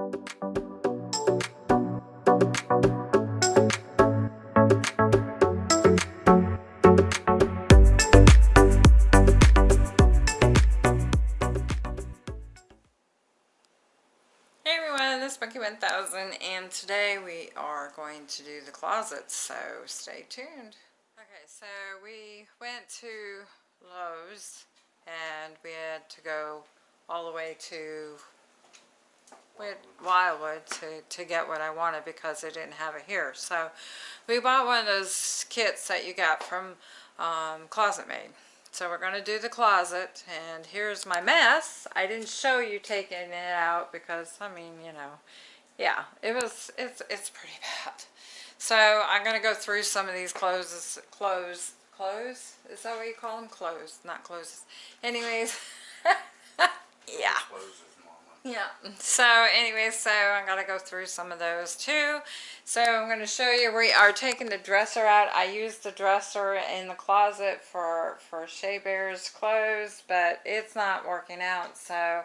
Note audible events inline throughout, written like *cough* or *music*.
Hey everyone, this is Monkey 1000 and today we are going to do the closet, so stay tuned. Okay, so we went to Lowe's and we had to go all the way to had Wildwood to, to get what I wanted because they didn't have it here. So we bought one of those kits that you got from um, ClosetMaid. So we're going to do the closet and here's my mess. I didn't show you taking it out because I mean, you know, yeah, it was, it's, it's pretty bad. So I'm going to go through some of these clothes, clothes, clothes? Is that what you call them? Clothes, not clothes. Anyways, *laughs* yeah. Yeah. So anyway, so I'm to go through some of those too. So I'm going to show you, we are taking the dresser out. I used the dresser in the closet for, for Shea Bear's clothes, but it's not working out. So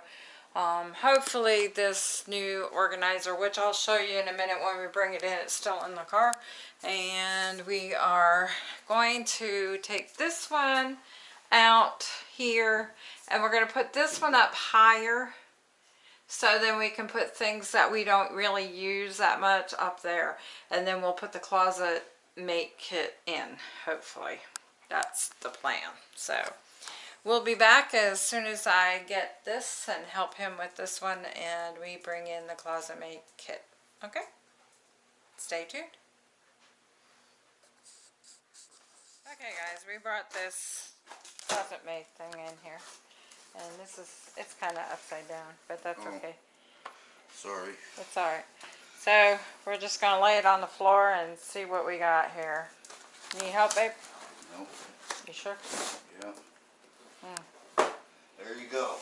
um, hopefully this new organizer, which I'll show you in a minute when we bring it in, it's still in the car. And we are going to take this one out here and we're going to put this one up higher so then we can put things that we don't really use that much up there. And then we'll put the closet make kit in, hopefully. That's the plan. So we'll be back as soon as I get this and help him with this one and we bring in the ClosetMaid kit. Okay? Stay tuned. Okay guys, we brought this ClosetMaid thing in here. And this is, it's kind of upside down, but that's Oh. okay. Sorry. It's alright. So, we're just going to lay it on the floor and see what we got here. Need help, babe? Nope. You sure? Yeah. Hmm. There you go.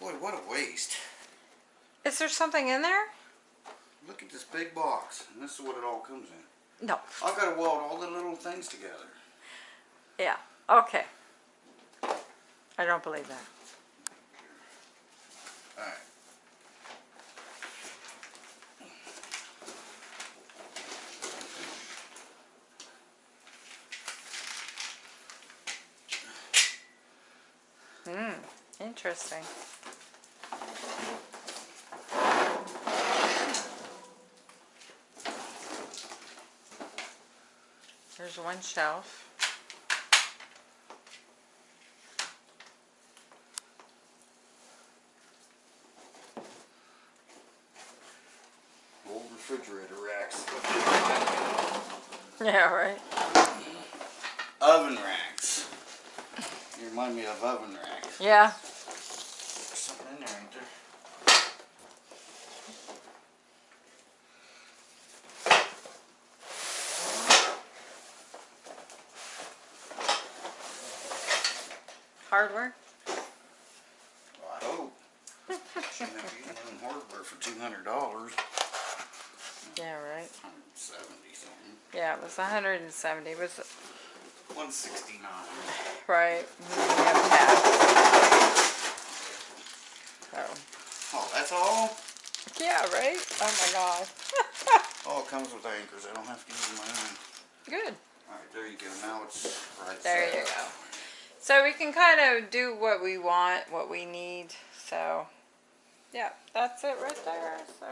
Boy, what a waste. Is there something in there? Look at this big box. And this is what it all comes in. No. I've got to weld all the little things together. Yeah. Okay. I don't believe that. Hmm. Interesting. There's one shelf. *laughs* Yeah, right. Oven racks. You remind me of oven racks. Yeah. There's something in there, ain't there? Hardware. 170 was 169. Right. Oh. oh, that's all? Yeah, right? Oh my god. *laughs* Oh, it comes with anchors. I don't have to use my own. Good. Alright, there you go. Now it's right There you go. So we can kind of do what we want, what we need. So, yeah, that's it right there. So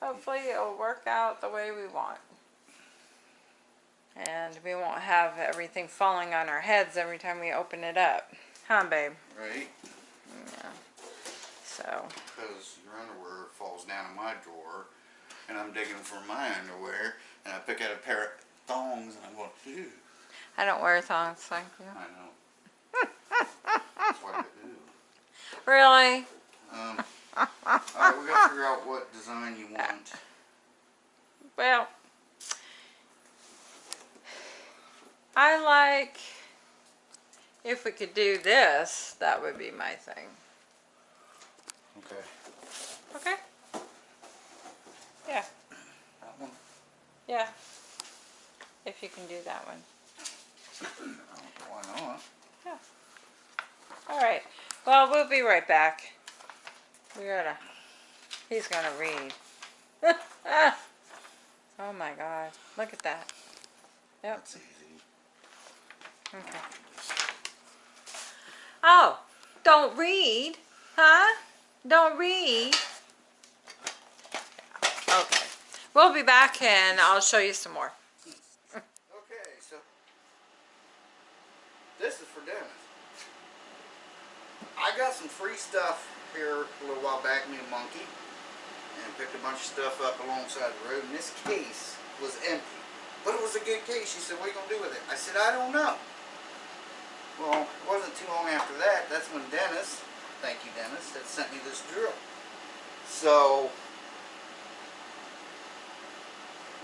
hopefully it'll work out the way we want. And we won't have everything falling on our heads every time we open it up. Huh, babe? Right? Yeah. So, Because your underwear falls down in my drawer, and I'm digging for my underwear, and I pick out a pair of thongs, and I'm going, ew. I don't wear thongs, thank you. I know. *laughs* That's what I do. Really? Um, alright, we gotta figure out what design you want. *laughs* Well, I like, if we could do this, that would be my thing. Okay. Okay? Yeah, That one? yeah. If you can do that one. Why not? Yeah. Alright, well, we'll be right back. We gotta He's gonna read. *laughs* oh my god. Look at that. Yep. Okay. Oh, don't read, huh? Don't read. Okay. We'll be back and I'll show you some more. Okay, so this is for Dennis. I got some free stuff here a little while back, me and Monkey, and picked a bunch of stuff up alongside the road. And this case was empty, but it was a good case. She said, "What are you gonna do with it?" I said, "I don't know." Well, it wasn't too long after that. That's when Dennis, thank you, Dennis, had sent me this drill. So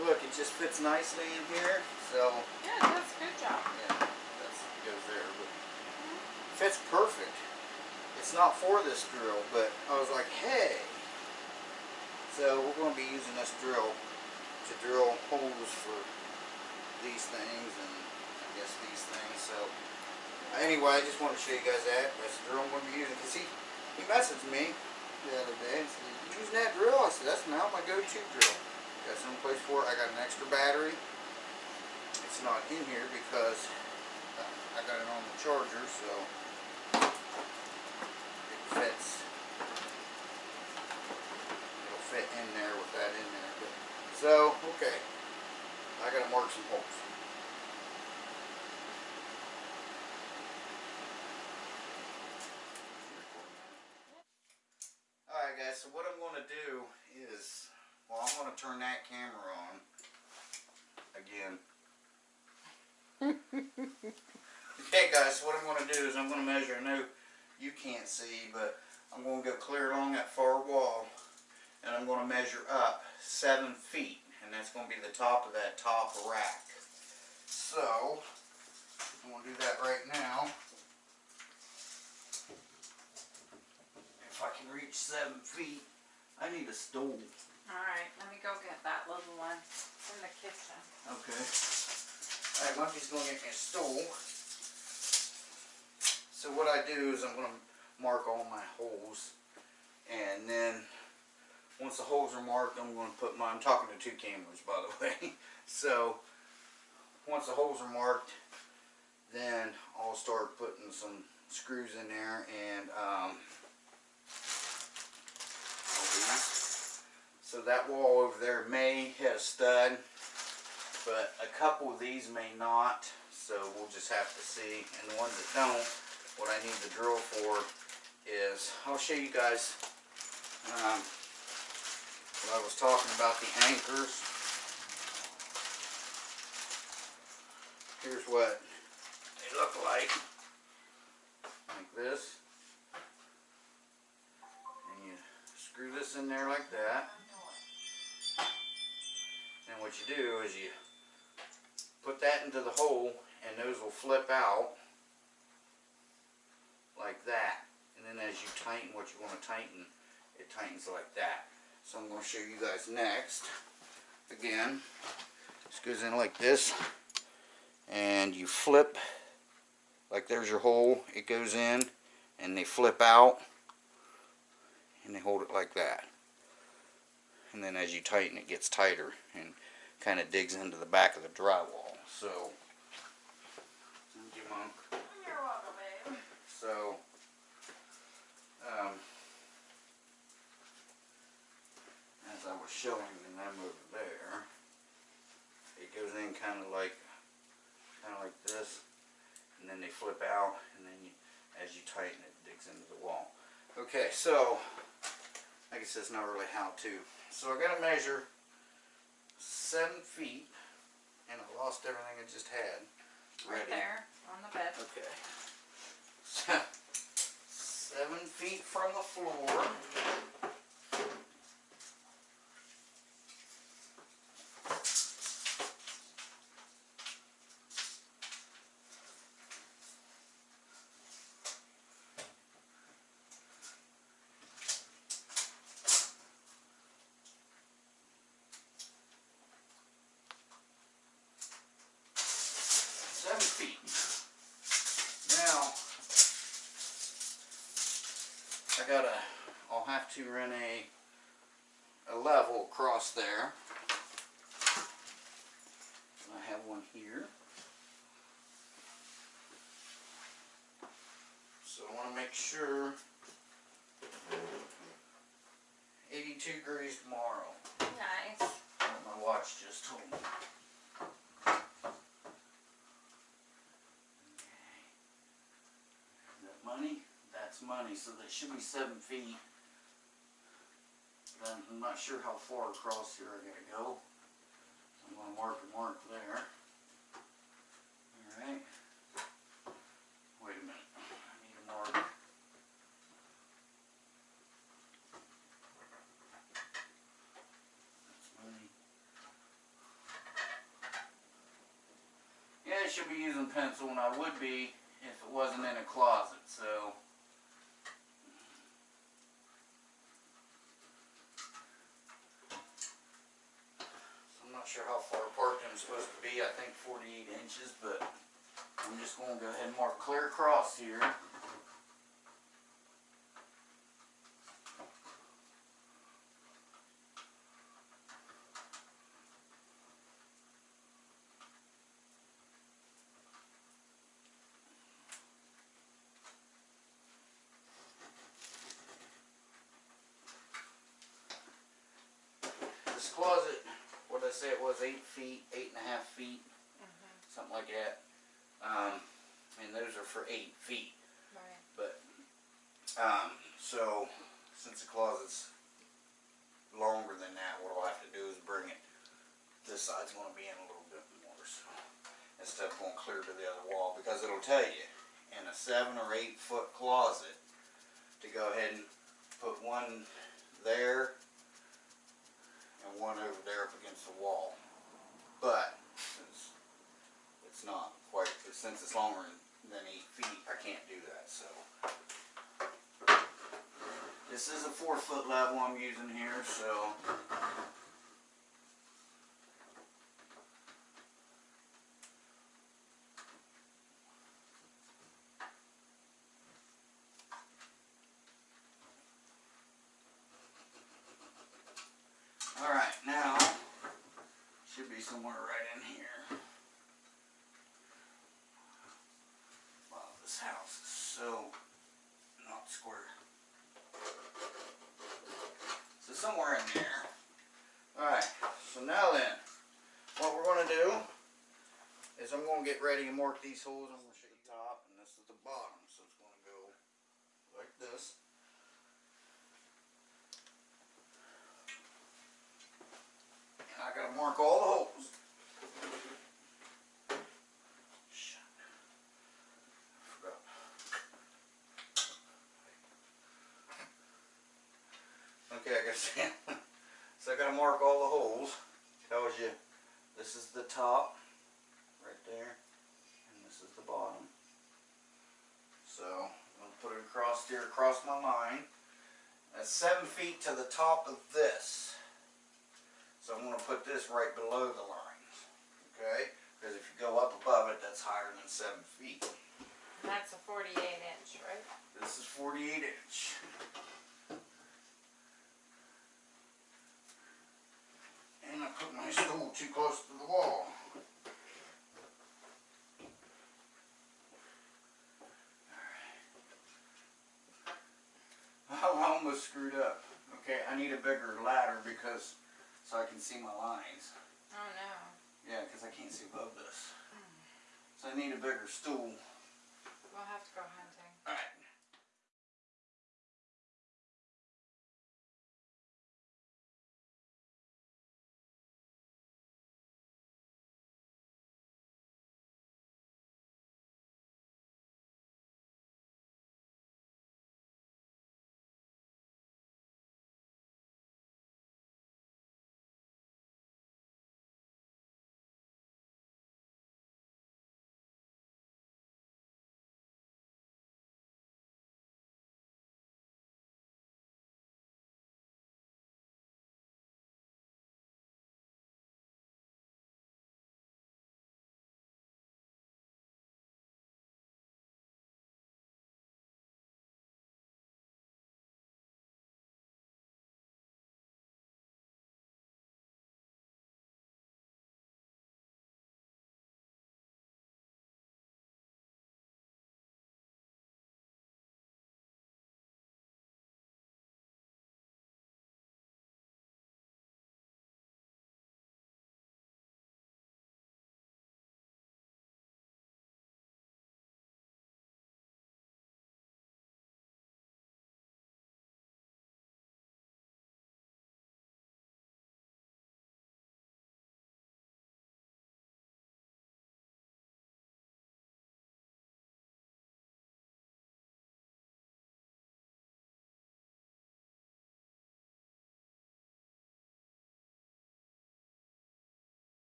look, it just fits nicely in here. So Yeah, that's a good job. yeah, that's goes there, but mm-hmm. fits perfect. It's not for this drill, but I was like, hey. So we're going to be using this drill to drill holes for these things and I guess these things. So anyway, I just want to show you guys that. That's the drill I'm going to be using. Cause he he messaged me the other day and said, "You using that drill?" I said, "That's now my go-to drill." Got some place for it. I got an extra battery. It's not in here because I got it on the charger, so it fits. It'll fit in there with that in there. But, so, okay. I gotta mark some holes. Alright guys, so what I'm gonna do is, well I'm gonna turn that camera on again. *laughs* Okay guys, so what I'm going to do is I'm going to measure, I know you can't see, but I'm going to go clear along that far wall and I'm going to measure up 7 feet and that's going to be the top of that top rack. So, I'm going to do that right now. If I can reach 7 feet, I need a stool. Alright, let me go get that little one in the kitchen. Okay. Alright, Monkey's gonna get me a stool. So what I do is I'm gonna mark all my holes. And then, once the holes are marked, I'm gonna put my, I'm talking to two cameras by the *laughs* way. So, once the holes are marked, then I'll start putting some screws in there and, um. So that wall over there may hit a stud, but a couple of these may not, so we'll just have to see. And the ones that don't, what I need the drill for is, I'll show you guys um, what I was talking about the anchors. Here's what they look like, like this. Screw this in there like that. And what you do is you put that into the hole and those will flip out like that. And then as you tighten what you want to tighten, it tightens like that. So I'm going to show you guys next. Again, this goes in like this and you flip like there's your hole. It goes in and they flip out and they hold it like that. And then as you tighten it gets tighter and kind of digs into the back of the drywall. So thank you mom. You're welcome, babe. so um, as I was showing them over there it goes in kind of like kind of like this and then they flip out and then you, as you tighten it, it digs into the wall. Okay so I guess that's not really how to. So I got to measure seven feet, and I lost everything I just had. Right ready. there on the bed. Okay. So, *laughs* seven feet from the floor. Seven feet. Now, I gotta, I'll have to run a a level across there. I have one here. So I want to make sure 82 degrees tomorrow. Nice. What my watch just told me. That money? That's money, so that should be seven feet. Then I'm not sure how far across here I gotta go. I'm gonna mark a mark there. Alright. Wait a minute, I need a mark. That's money. Yeah, I should be using pencil, and I would be if it wasn't in a closet, so. I'm not sure how far apart I'm supposed to be, I think forty-eight inches, but I'm just gonna go ahead and mark clear across here. This closet, what did I say it was, eight feet, eight and a half feet, something like that. Um, and those are for eight feet. Right. But, um, so, since the closet's longer than that, what I'll have to do is bring it, this side's gonna be in a little bit more, so. Instead of going clear to the other wall, because it'll tell you, in a seven or eight foot closet, to go ahead and put one there, and one over there up the wall. But, since it's not quite, since it's longer than eight feet, I can't do that, so. This is a four foot level I'm using here, so. Alright, now, should be somewhere right in here. Wow, this house is so not square. So somewhere in there. Alright, so now then, what we're gonna do is I'm gonna get ready and mark these holes. I'm gonna show you the top and this is the bottom, so it's gonna go like this. And I gotta mark all the holes. Okay, I gotta *laughs* so I gotta mark all the holes. Tells you this is the top, right there, this is the bottom. So I'm gonna put it across here, across my line. That's seven feet to the top of this. So I'm gonna put this right below the lines, okay? Because if you go up above it, that's higher than seven feet. That's a forty-eight inch, right? This is forty-eight inch. And I put my stool too close to the wall. Alright. I almost screwed up. Okay, I need a bigger ladder because, so I can see my lines. Oh, no. Yeah, because I can't see above this. Hmm. So I need a bigger stool. We'll have to go hunting.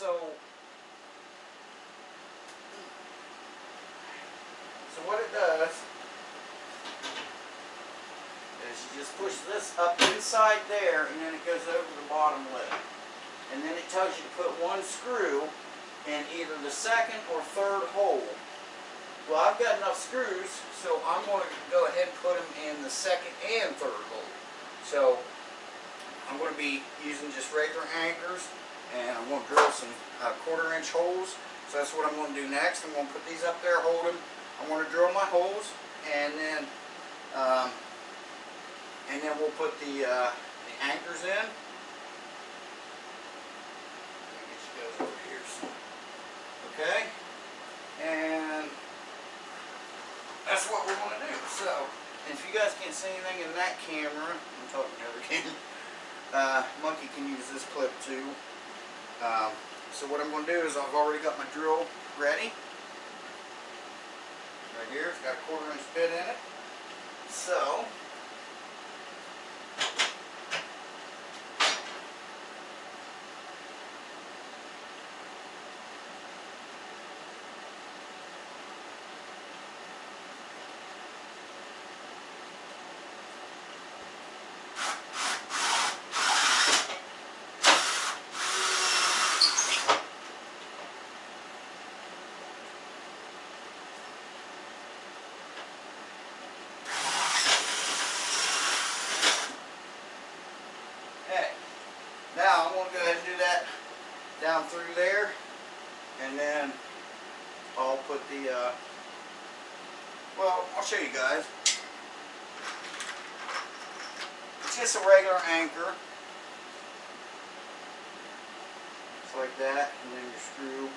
So, so what it does is you just push this up inside there and then it goes over the bottom lip. And then it tells you to put one screw in either the second or third hole. Well, I've got enough screws, so I'm going to go ahead and put them in the second and third hole. So, I'm going to be using just regular anchors and I'm going to drill some uh, quarter inch holes. So that's what I'm going to do next. I'm going to put these up there, hold them. I'm going to drill my holes and then um, and then we'll put the, uh, the anchors in. Okay, and that's what we're going to do. So, if you guys can't see anything in that camera, I'm talking to the other camera. Uh, Monkey can use this clip too. Um, so what I'm going to do is I've already got my drill ready. Right here, it's got a quarter inch bit in it. So, Hey, now I'm gonna go ahead and do that down through there, and then I'll put the, uh, well, I'll show you guys. It's just a regular anchor. Just like that, and then your screw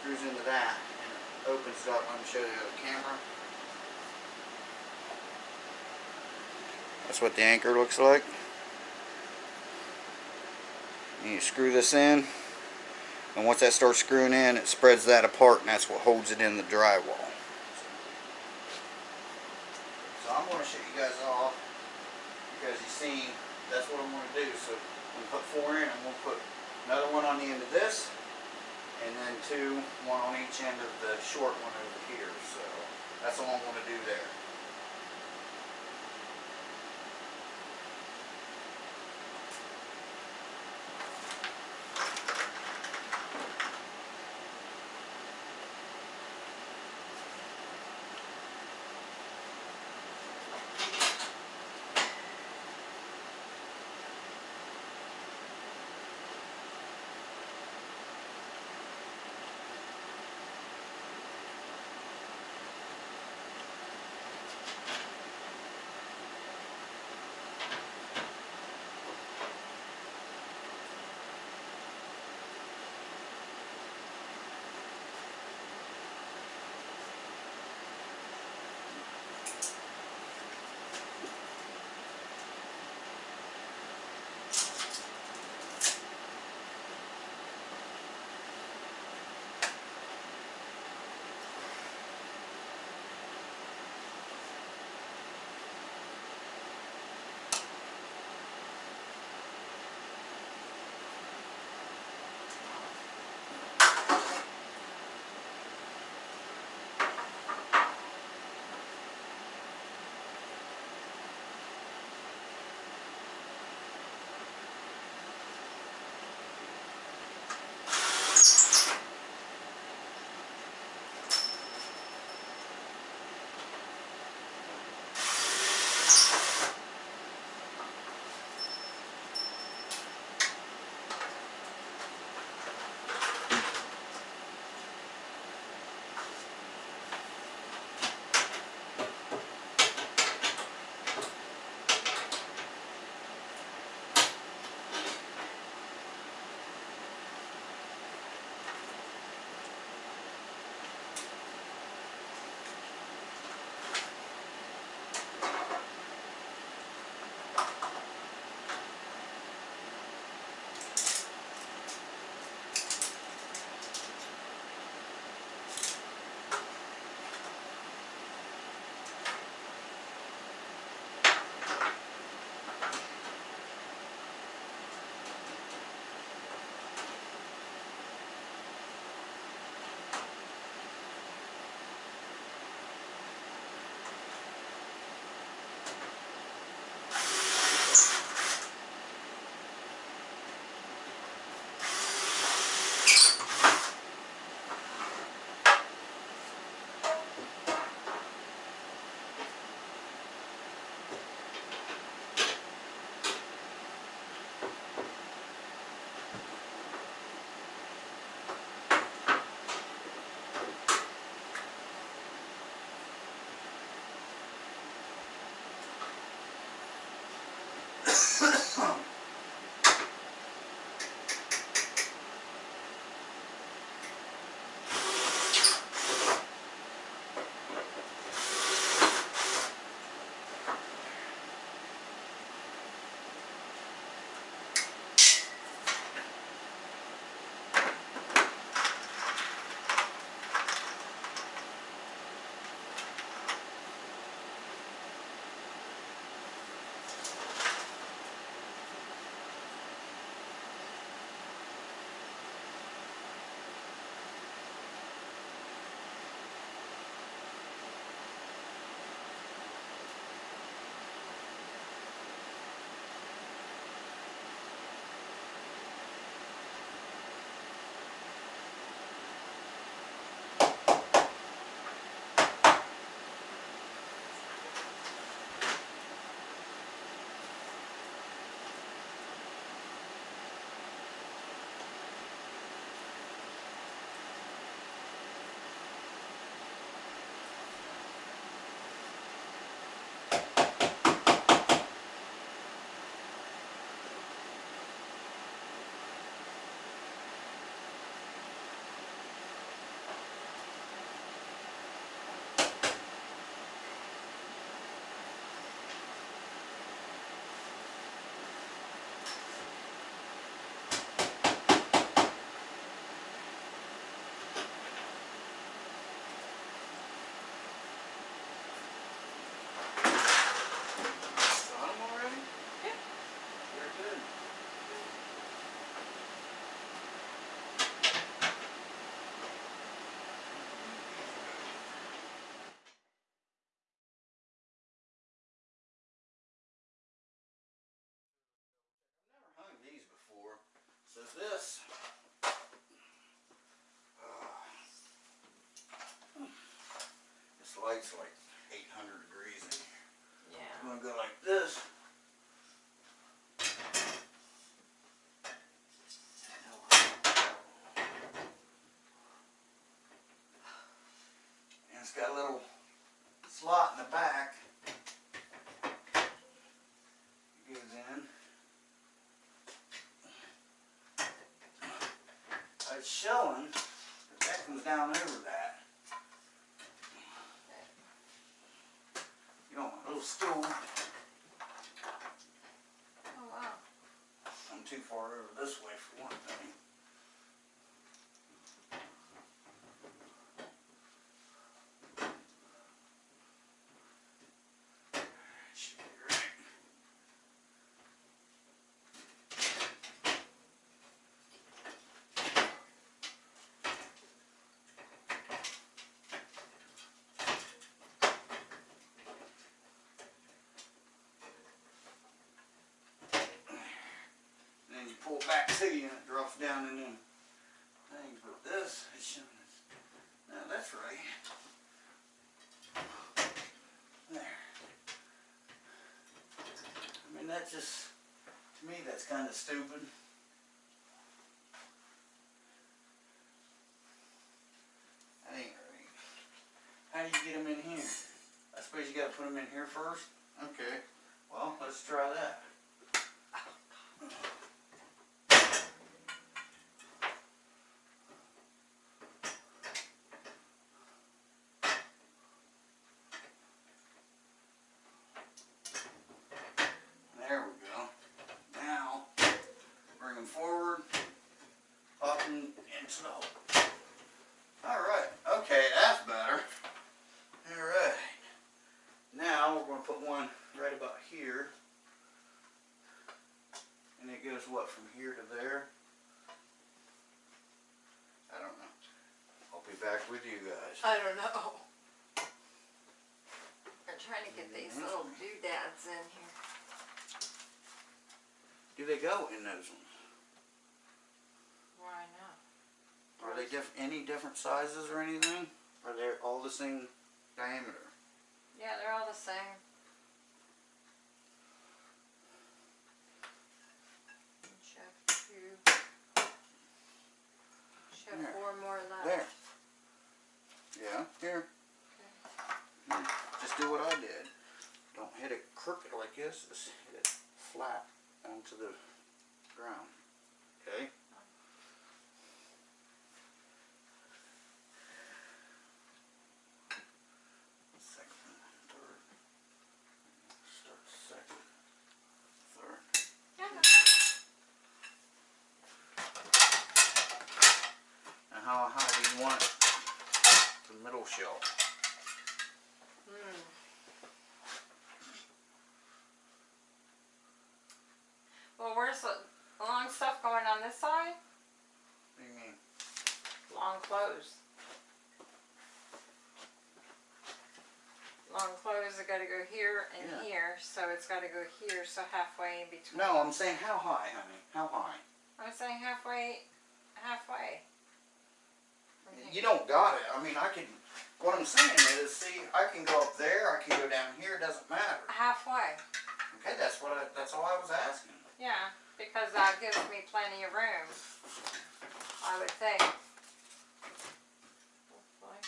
screws into that, and it opens it up. Let me show you the camera. That's what the anchor looks like. You screw this in, and once that starts screwing in, it spreads that apart, and that's what holds it in the drywall. So I'm going to show you guys off, because you've seen that's what I'm going to do. So I'm going to put four in, I'm going to put another one on the end of this, and then two, one on each end of the short one over here. So that's all I'm going to do there. So this. This light's like 800 degrees in here. Yeah. I'm gonna go like this. And it's got a little slot in the back. It goes in. It's showing that that comes down over that. You know, my little stool. Oh wow. I'm too far over this way for one thing. Should be right. And then you pull back to you and it drops down in them things. But this is showing us. Now that's right. There. I mean, that just, to me, that's kind of stupid. That ain't right. How do you get them in here? I suppose you gotta put them in here first? Okay. Well, let's try that. Oh, There we go. Now, bring them forward, pop them into the hole. Alright, okay, that's better. Alright. Now, we're going to put one right about here. And it goes, what, from here to there? I don't know. I'll be back with you guys. I don't know. I'm trying to get these mm-hmm. little doodads in here. Do they go in those ones? Why not? Are they diff any different sizes or anything? Are they all the same diameter? Yeah, they're all the same. Should have two. Should have There. four more left. There. Yeah, here. Here. Just do what I did. Don't hit it crooked like this. Hit flat onto the ground. Okay? Second, third. Start second, third. And how high do you want the middle shelf? Hmm. Well, where's the long stuff going on this side? What do you mean? Long clothes. Have gotta go here and Yeah. here, so it's gotta go here, so halfway in between. No, I'm saying how high, honey? How high? I'm saying halfway, halfway. here. You don't got it. I mean, I can. What I'm saying is, see, I can go up there. I can go down here. It doesn't matter. Halfway, Okay, that's what. I, that's all I was asking. yeah, because that gives me plenty of room. I would think. Hopefully.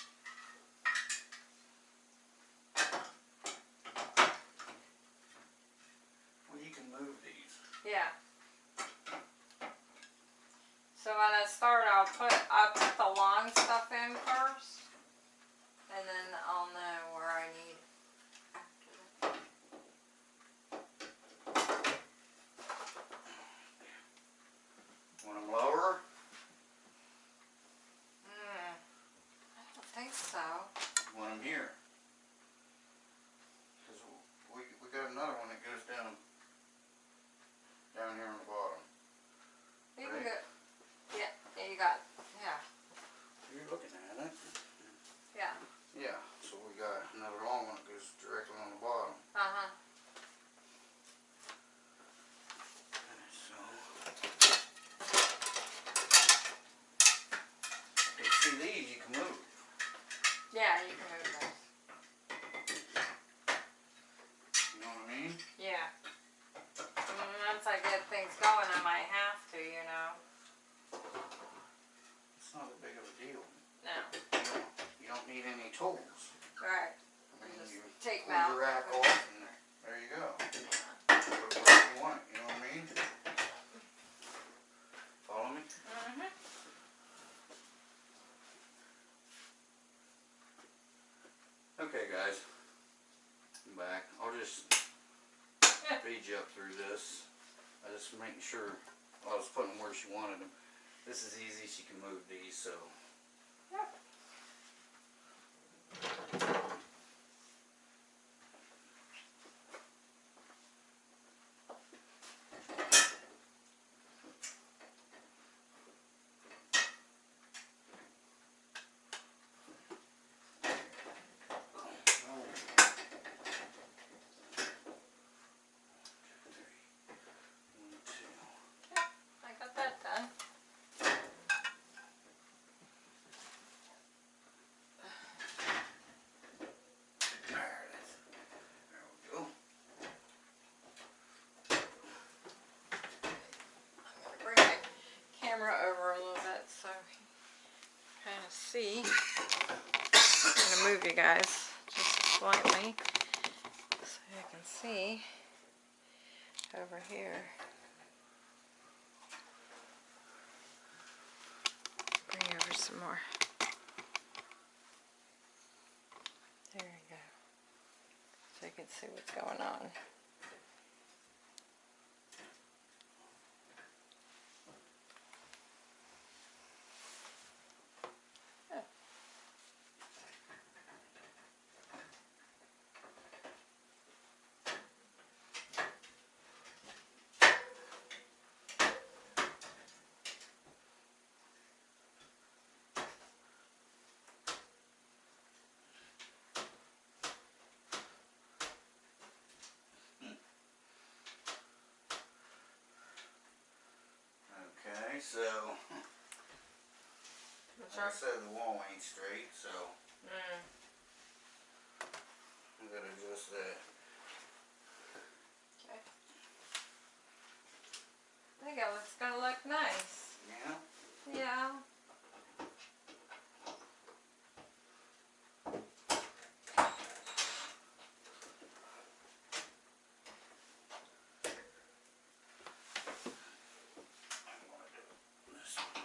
Well, you can move these. Yeah. So when I start, I'll put, I'll put the long stuff in first. And then I'll know where I need after that. Want them lower? Hmm. I don't think so. Want them here? Cause we we got another one that goes down down here on the bottom. You can Right. go, yeah, yeah, you got, yeah, You're looking at it. yeah, Yeah. So we got another long one that goes directly on the bottom. uh-huh. So Yeah, you can move those. You know what I mean? Yeah. And once I get things going, I might have to, you know. It's not that big of a deal. No. You don't, you don't need any tools. Right. I mean, Just you take pull them out. your rack off and there you go. Put it wherever you want it, you know what I mean? Follow me? Mm-hmm. Okay, guys. I'm back. I'll just up through this. I just making sure I was putting them where she wanted them. This is easy. She can move these, so. One, two. I got that done. There it is. There we go. I'm gonna bring my camera over a little bit so you kind of see. I'm gonna move you guys just slightly so you can see over here. Bring over some more. There you go. So you can see what's going on. Okay, so like I said, the wall ain't straight, so Mm. I'm gonna adjust that. Okay. I think it looks gonna look nice. Yeah. Yeah. I'm gonna do this one.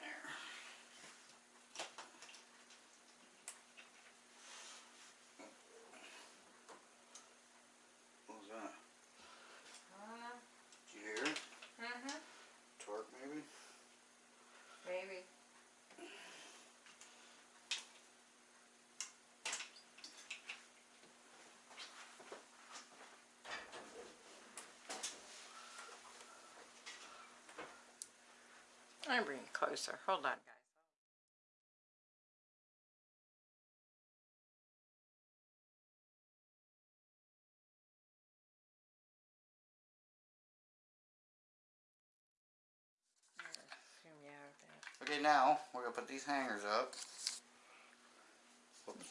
There. What was that? I don't know. Did you hear it? Mm-hmm. Torque maybe? Maybe. I'm bringing it closer. Hold on, guys. Zoom you out a bit. Okay, now we're gonna put these hangers up. Whoops.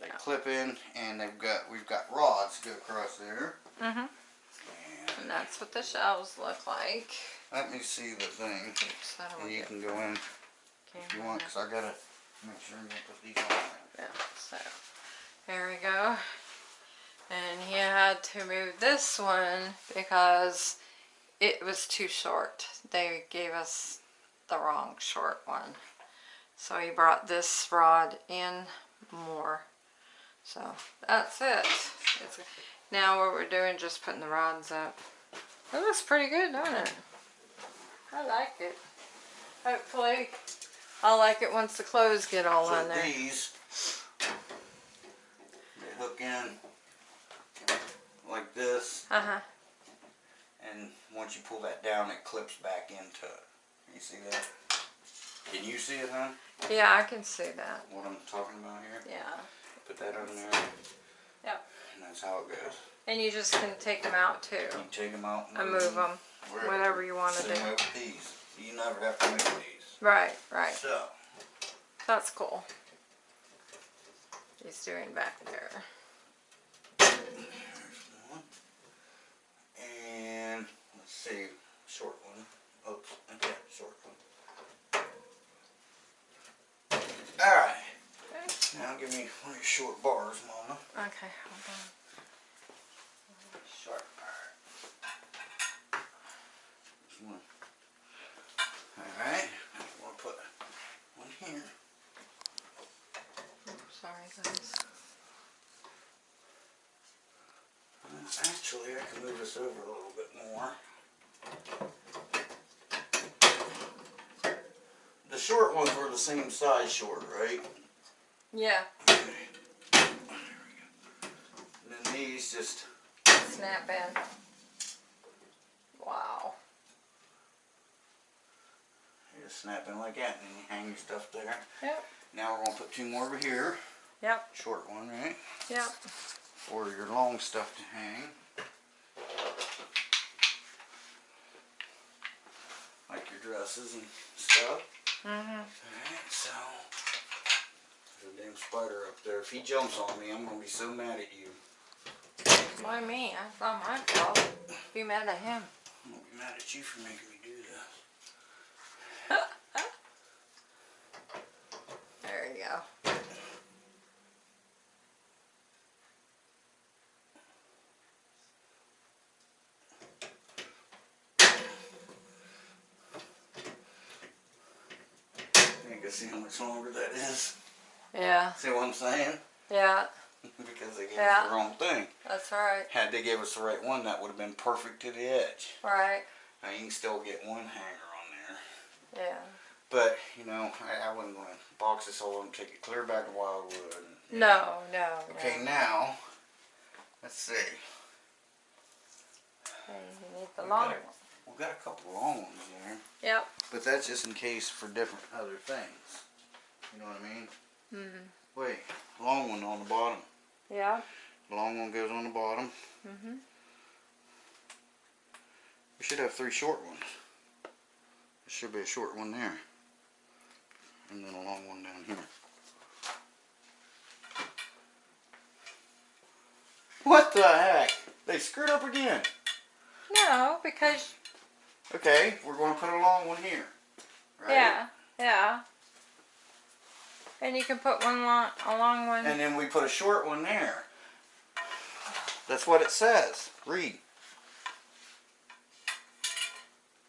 They clip in, and they've got we've got rods to go across there. Mm-hmm. And that's what the shelves look like. let me see the thing, Oops, and you can go in if you want, cause I gotta make sure you put these on. Yeah, so there we go. And he had to move this one because it was too short. They gave us the wrong short one. So he brought this rod in more. So that's it. It's, now what we're doing just putting the rods up. It looks pretty good, doesn't it? I like it. Hopefully I'll like it once the clothes get all So on there. these, they hook in like this, Uh-huh. and once you pull that down, it clips back into it. You see that? Can you see it, huh? Yeah, I can see that. What I'm talking about here? Yeah. Put that on there. Yep. And That's how it goes. And you just can take them out too. You take them out And move them. wherever. whatever you wanna do. way with these. You never have to move these. Right, right. So, That's cool. He's doing back there. And let's see, short one. Oops, okay, short one. All right. Okay. Now give me one of your short bars, Mama. Okay, hold on. Short. This one. All right. We'll put one here. Sorry, guys. Uh, Actually, I can move this over a little bit more. The short ones were the same size short, right? Yeah, Okay. There we go. And then these just snap in. Wow. you just snap in like that and you hang your stuff there. Yep, Now we're gonna put two more over here. yep, Short one, right? yep. For your long stuff to hang. Like your dresses and stuff. Mm-hmm. Alright, so there's a damn spider up there. If he jumps on me, I'm gonna be so mad at you. Why me? That's not my fault. Be mad at him. I'm gonna be mad at you for making me do this. *laughs* There you go. You gonna see how much longer that is. Yeah, See what I'm saying? yeah, because they gave Yeah. us the wrong thing. that's right. Had they gave us the right one, that would have been perfect to the edge. Right, Now you can still get one hanger on there. yeah. But, you know, I, I wasn't going to box this whole and take it clear back to Wildwood. and- No, no, Okay, no. now, let's see. Hey, you need the We've long got one. a- We've got a couple long ones there. Yep. But that's just in case for different other things. You know what I mean? Mm-hmm. Wait, long one on the bottom. Yeah. The long one goes on the bottom. Mm-hmm. We should have three short ones. There should be a short one there. And then a long one down here. What the heck? They screwed up again. No, because Okay, we're going to put a long one here. Right? yeah, yeah. And you can put one long, a long one. And then we put a short one there. That's what it says. Read.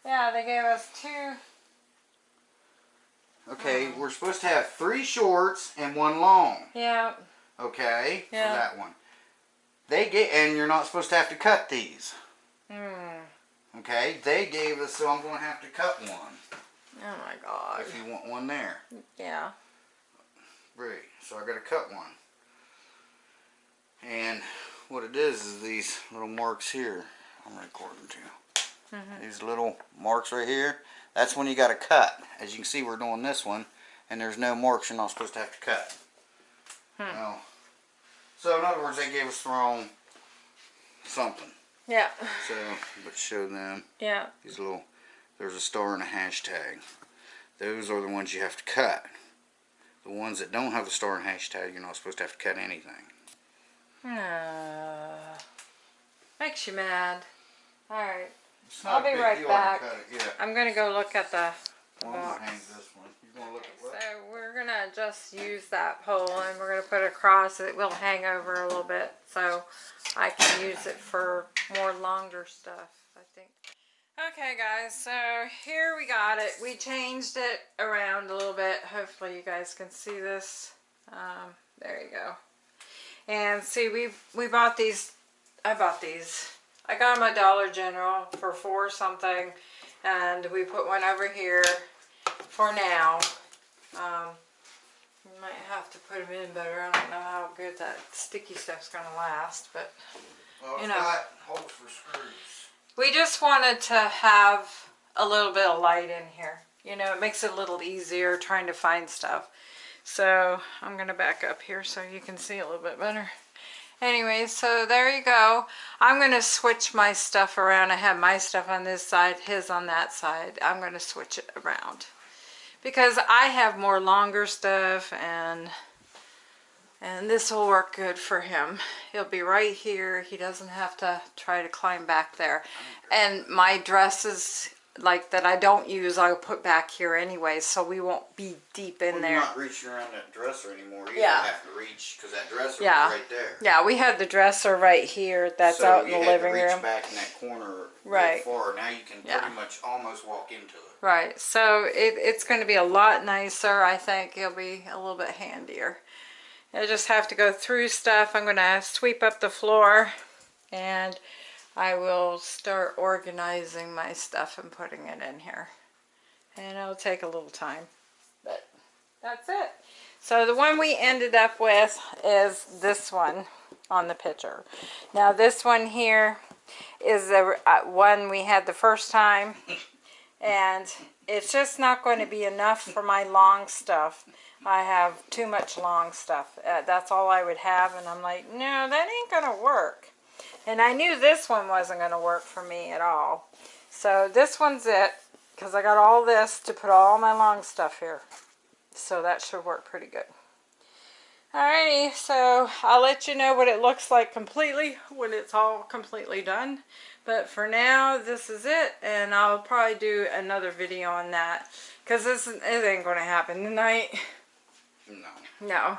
yeah, they gave us two. Okay, Oh. we're supposed to have three shorts and one long. Yeah. Okay, Yeah. for that one. They get, and you're not supposed to have to cut these. Hmm. Okay, they gave us, so I'm going to have to cut one Oh my God. if you want one there. Yeah. Right, so I got to cut one. And what it is is these little marks here. I'm recording too. Mhm. These little marks right here. That's when you got to cut. As you can see, we're doing this one, and there's no marks. You're not supposed to have to cut. Hmm. No. So in other words, they gave us the wrong something. Yeah. So, but show them Yeah. these little. There's a star and a hashtag. Those are the ones you have to cut. The ones that don't have the star and hashtag, you're not supposed to have to cut anything. Uh, makes you mad. All right. I'll be right back. to cut it, Yeah. I'm gonna go look at the Well, box. hang this one. You gonna look at what? So we're gonna just use that pole and we're gonna put it across. It will hang over a little bit, so I can use it for more longer stuff. Okay, guys. So here we got it. We changed it around a little bit. Hopefully you guys can see this. Um, there you go. And see, we we bought these. I bought these. I got them at Dollar General for four something, and we put one over here for now. Um, we might have to put them in better. I don't know how good that sticky stuff's gonna last, but Well, you know. got holes for screws. We just wanted to have a little bit of light in here. You know, it makes it a little easier trying to find stuff. So I'm gonna back up here so you can see a little bit better. Anyway, so there you go. I'm going to switch my stuff around. I have my stuff on this side, his on that side. I'm going to switch it around. Because I have more longer stuff and and this will work good for him. He'll be right here. He doesn't have to try to climb back there. And my dresses like that I don't use, I'll put back here anyway, so we won't be deep in Well, there. You're not reaching around that dresser anymore. You Yeah. don't have to reach because that dresser Yeah. was right there. Yeah, we had the dresser right here. That's so out in the living to reach room. back in that corner Right. far. Now you can Yeah. pretty much almost walk into it. Right, so it, it's going to be a lot nicer. I think it'll be a little bit handier. I just have to go through stuff. I'm going to sweep up the floor and I will start organizing my stuff and putting it in here. And it'll take a little time, but that's it. So the one we ended up with is this one on the picture. Now this one here is the uh, one we had the first time and it's just not going to be enough for my long stuff. I have too much long stuff. Uh, that's all I would have, and I'm like, no, that ain't gonna work. And I knew this one wasn't gonna work for me at all. So this one's it, because I got all this to put all my long stuff here. So that should work pretty good. Alrighty, so I'll let you know what it looks like completely when it's all completely done. But for now, this is it, and I'll probably do another video on that. Because this it ain't going to happen tonight. No. No.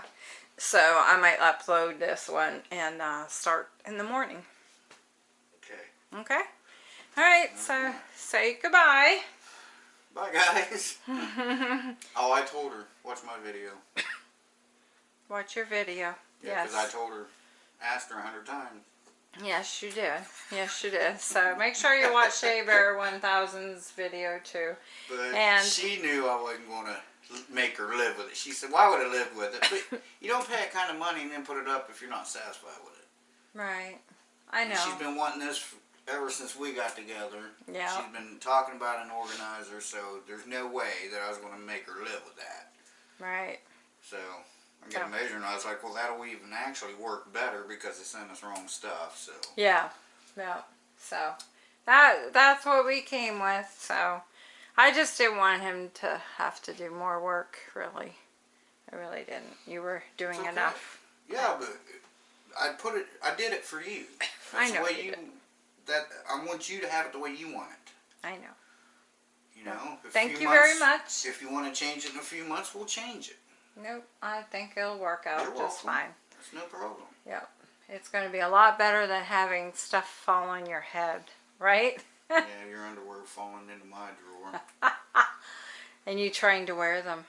So I might upload this one and uh, start in the morning. Okay. Okay? Alright, so say goodbye. Bye, guys. *laughs* oh, I told her. Watch my video. Watch your video. Yeah, because yes. I told her, asked her a hundred times. Yes, you did. Yes, you did. So make sure you watch Shea Bear 1000's video too. But And- she knew I wasn't going to make her live with it. She said, why would I live with it? But you don't pay that kind of money and then put it up if you're not satisfied with it. Right. I And know. She's been wanting this f- ever since we got together. Yeah. She's been talking about an organizer, so there's no way that I was going to make her live with that. Right. So I got a measure and I was like, well, that'll even actually work better because they sent us wrong stuff. So Yeah. Yeah. So that that's what we came with. So I just didn't want him to have to do more work, really. I really didn't. You were doing okay. enough. yeah, but I put it. I did it for you. *laughs* I That's know the way you you. That I want you to have it the way you want it. I know. You know. If Thank you very much. If you want to change it in a few months, we'll change it. Nope. I think it'll work out You're just welcome. fine. It's no problem. Yep. It's going to be a lot better than having stuff fall on your head, right? yeah, *laughs* your underwear falling into my drawer. *laughs* and you trying to wear them.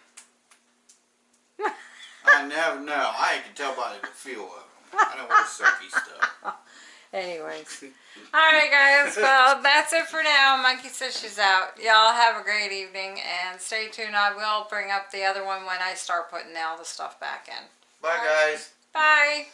I never know. I can tell by the feel of them. I don't wear sucky stuff. *laughs* Anyways. *laughs* Alright guys, well that's it for now. Monkey says she's out. Y'all have a great evening and stay tuned. I will bring up the other one when I start putting all the stuff back in. Bye, guys. Bye.